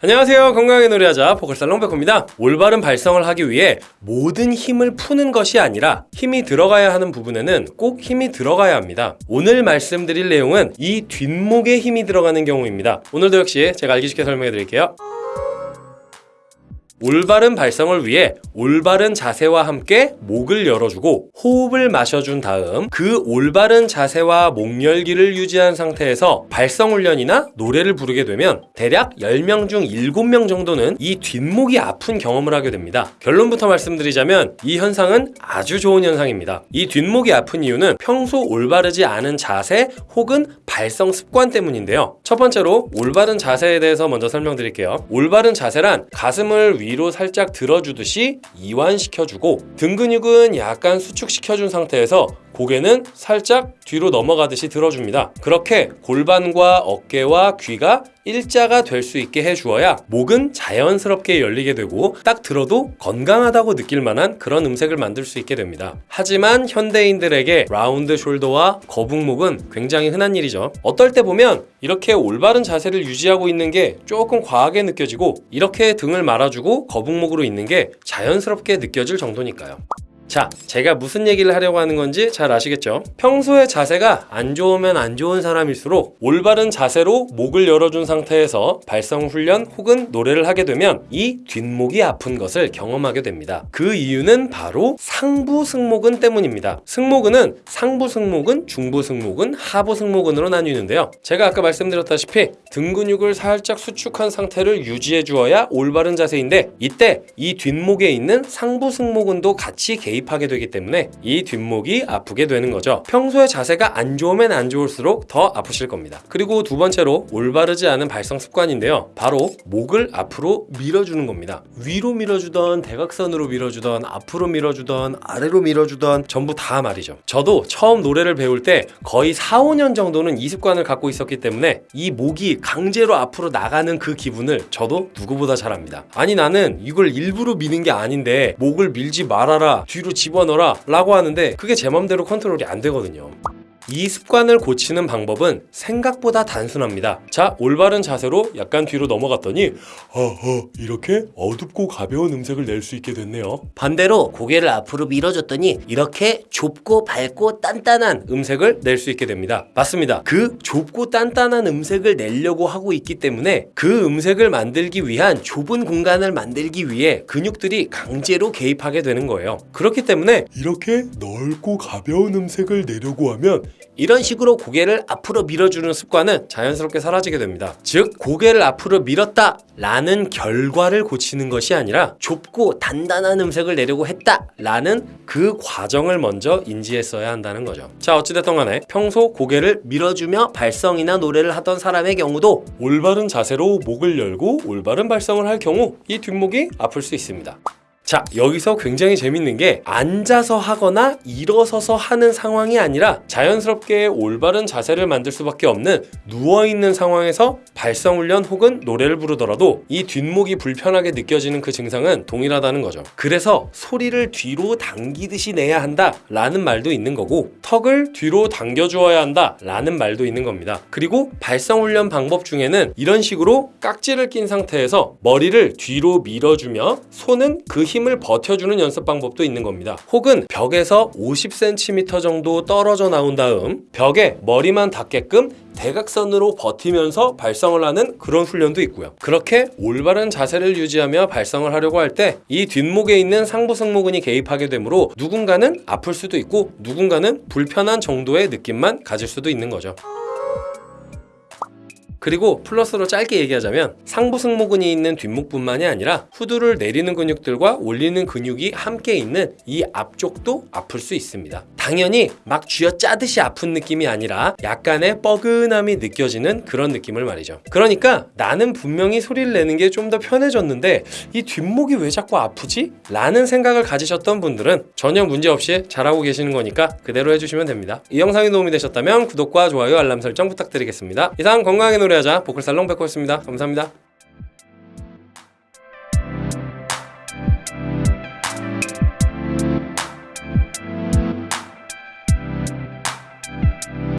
안녕하세요. 건강하게 노래하자 포컬살롱 백호입니다. 올바른 발성을 하기 위해 모든 힘을 푸는 것이 아니라 힘이 들어가야 하는 부분에는 꼭 힘이 들어가야 합니다. 오늘 말씀드릴 내용은 이 뒷목에 힘이 들어가는 경우입니다. 오늘도 역시 제가 알기 쉽게 설명해 드릴게요 올바른 발성을 위해 올바른 자세와 함께 목을 열어주고 호흡을 마셔준 다음 그 올바른 자세와 목 열기를 유지한 상태에서 발성 훈련이나 노래를 부르게 되면 대략 10명 중 7명 정도는 이 뒷목이 아픈 경험을 하게 됩니다. 결론부터 말씀드리자면 이 현상은 아주 좋은 현상입니다. 이 뒷목이 아픈 이유는 평소 올바르지 않은 자세 혹은 발성 습관 때문인데요. 첫 번째로 올바른 자세에 대해서 먼저 설명드릴게요. 올바른 자세란 가슴을 위로 살짝 들어주듯이 이완시켜주고 등 근육은 약간 수축시켜준 상태에서 고개는 살짝 뒤로 넘어가듯이 들어줍니다. 그렇게 골반과 어깨와 귀가 일자가 될 수 있게 해주어야 목은 자연스럽게 열리게 되고 딱 들어도 건강하다고 느낄 만한 그런 음색을 만들 수 있게 됩니다. 하지만 현대인들에게 라운드 숄더와 거북목은 굉장히 흔한 일이죠. 어떨 때 보면 이렇게 올바른 자세를 유지하고 있는 게 조금 과하게 느껴지고 이렇게 등을 말아주고 거북목으로 있는 게 자연스럽게 느껴질 정도니까요. 자, 제가 무슨 얘기를 하려고 하는 건지 잘 아시겠죠? 평소에 자세가 안 좋으면 안 좋은 사람일수록 올바른 자세로 목을 열어준 상태에서 발성 훈련 혹은 노래를 하게 되면 이 뒷목이 아픈 것을 경험하게 됩니다. 그 이유는 바로 상부 승모근 때문입니다. 승모근은 상부 승모근, 중부 승모근, 하부 승모근으로 나뉘는데요. 제가 아까 말씀드렸다시피 등 근육을 살짝 수축한 상태를 유지해 주어야 올바른 자세인데 이때 이 뒷목에 있는 상부 승모근도 같이 개입 개입하게 되기 때문에 이 뒷목이 아프게 되는 거죠. 평소에 자세가 안 좋으면 안 좋을수록 더 아프실 겁니다. 그리고 두 번째로 올바르지 않은 발성 습관인데요. 바로 목을 앞으로 밀어주는 겁니다. 위로 밀어주던 대각선으로 밀어주던 앞으로 밀어주던 아래로 밀어주던 전부 다 말이죠. 저도 처음 노래를 배울 때 거의 4, 5년 정도는 이 습관을 갖고 있었기 때문에 이 목이 강제로 앞으로 나가는 그 기분을 저도 누구보다 잘 압니다. 아니 나는 이걸 일부러 미는 게 아닌데 목을 밀지 말아라 뒤로 집어넣어라 라고 하는데 그게 제 맘대로 컨트롤이 안 되거든요 이 습관을 고치는 방법은 생각보다 단순합니다. 자, 올바른 자세로 약간 뒤로 넘어갔더니 어허 이렇게 어둡고 가벼운 음색을 낼 수 있게 됐네요. 반대로 고개를 앞으로 밀어줬더니 이렇게 좁고 밝고 단단한 음색을 낼 수 있게 됩니다. 맞습니다. 그 좁고 단단한 음색을 내려고 하고 있기 때문에 그 음색을 만들기 위한 좁은 공간을 만들기 위해 근육들이 강제로 개입하게 되는 거예요. 그렇기 때문에 이렇게 넓고 가벼운 음색을 내려고 하면 이런 식으로 고개를 앞으로 밀어주는 습관은 자연스럽게 사라지게 됩니다. 즉 고개를 앞으로 밀었다 라는 결과를 고치는 것이 아니라 좁고 단단한 음색을 내려고 했다 라는 그 과정을 먼저 인지했어야 한다는 거죠. 자 어찌됐든 간에 평소 고개를 밀어주며 발성이나 노래를 하던 사람의 경우도 올바른 자세로 목을 열고 올바른 발성을 할 경우 이 뒷목이 아플 수 있습니다. 자 여기서 굉장히 재밌는 게 앉아서 하거나 일어서서 하는 상황이 아니라 자연스럽게 올바른 자세를 만들 수밖에 없는 누워있는 상황에서 발성훈련 혹은 노래를 부르더라도 이 뒷목이 불편하게 느껴지는 그 증상은 동일하다는 거죠. 그래서 소리를 뒤로 당기듯이 내야 한다 라는 말도 있는 거고 턱을 뒤로 당겨 주어야 한다 라는 말도 있는 겁니다. 그리고 발성훈련 방법 중에는 이런 식으로 깍지를 낀 상태에서 머리를 뒤로 밀어주며 손은 그 힘 힘을 버텨주는 연습 방법도 있는 겁니다. 혹은 벽에서 50cm 정도 떨어져 나온 다음 벽에 머리만 닿게끔 대각선으로 버티면서 발성을 하는 그런 훈련도 있고요. 그렇게 올바른 자세를 유지하며 발성을 하려고 할 때 이 뒷목에 있는 상부 승모근이 개입하게 되므로 누군가는 아플 수도 있고 누군가는 불편한 정도의 느낌만 가질 수도 있는 거죠. 그리고 플러스로 짧게 얘기하자면 상부 승모근이 있는 뒷목뿐만이 아니라 후두를 내리는 근육들과 올리는 근육이 함께 있는 이 앞쪽도 아플 수 있습니다. 당연히 막 쥐어짜듯이 아픈 느낌이 아니라 약간의 뻐근함이 느껴지는 그런 느낌을 말이죠. 그러니까 나는 분명히 소리를 내는 게 좀 더 편해졌는데 이 뒷목이 왜 자꾸 아프지? 라는 생각을 가지셨던 분들은 전혀 문제없이 잘하고 계시는 거니까 그대로 해주시면 됩니다. 이 영상이 도움이 되셨다면 구독과 좋아요 알람 설정 부탁드리겠습니다. 이상 건강하게 노래 하자 보컬 살롱 백호였습니다. 감사합니다.